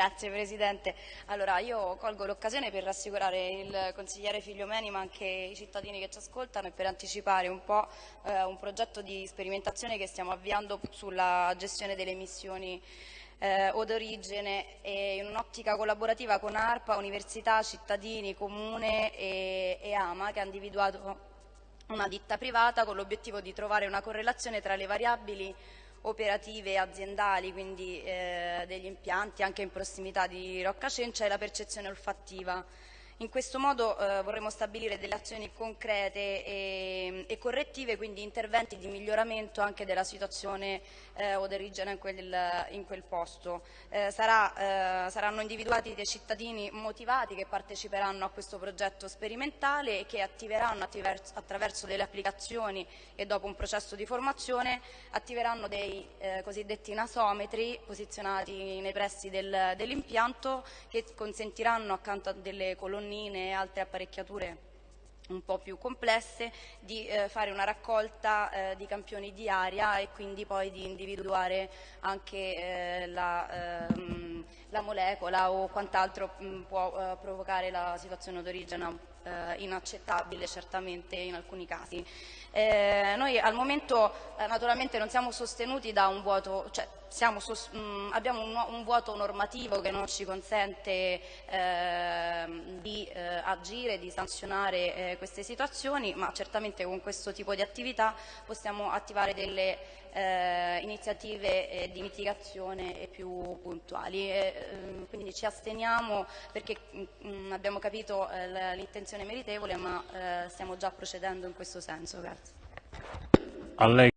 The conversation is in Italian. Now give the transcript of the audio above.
Grazie Presidente. Allora, io colgo l'occasione per rassicurare il consigliere Figliomeni ma anche i cittadini che ci ascoltano e per anticipare un po' eh, un progetto di sperimentazione che stiamo avviando sulla gestione delle emissioni eh, o d'origine in un'ottica collaborativa con ARPA, università, cittadini, comune e, e AMA che ha individuato una ditta privata con l'obiettivo di trovare una correlazione tra le variabili operative aziendali, quindi eh, degli impianti anche in prossimità di Rocca Cencia e la percezione olfattiva. In questo modo eh, vorremmo stabilire delle azioni concrete e, e, correttive, quindi interventi di miglioramento anche della situazione eh, odorigena in quel, in quel posto. Eh, sarà, eh, saranno individuati dei cittadini motivati che parteciperanno a questo progetto sperimentale e che attiveranno attraverso, delle applicazioni e dopo un processo di formazione attiveranno dei eh, cosiddetti nasometri posizionati nei pressi del, dell'impianto che consentiranno accanto a delle colonnine colonnine e altre apparecchiature un po' più complesse, di eh, fare una raccolta eh, di campioni di aria e quindi poi di individuare anche eh, la, ehm, la, molecola o quant'altro mm, può eh, provocare la situazione d'origine eh, inaccettabile certamente in alcuni casi. Eh, noi al momento naturalmente non siamo sostenuti da un vuoto, cioè mh, mm, abbiamo un, un, vuoto normativo che non ci consente eh, di eh, agire, di sanzionare eh, queste situazioni, ma certamente con questo tipo di attività possiamo attivare delle eh, iniziative eh, di mitigazione più puntuali. Ehm, quindi ci asteniamo perché mh, mm, abbiamo capito eh, l'intenzione meritevole, ma stiamo già procedendo in questo senso. Grazie.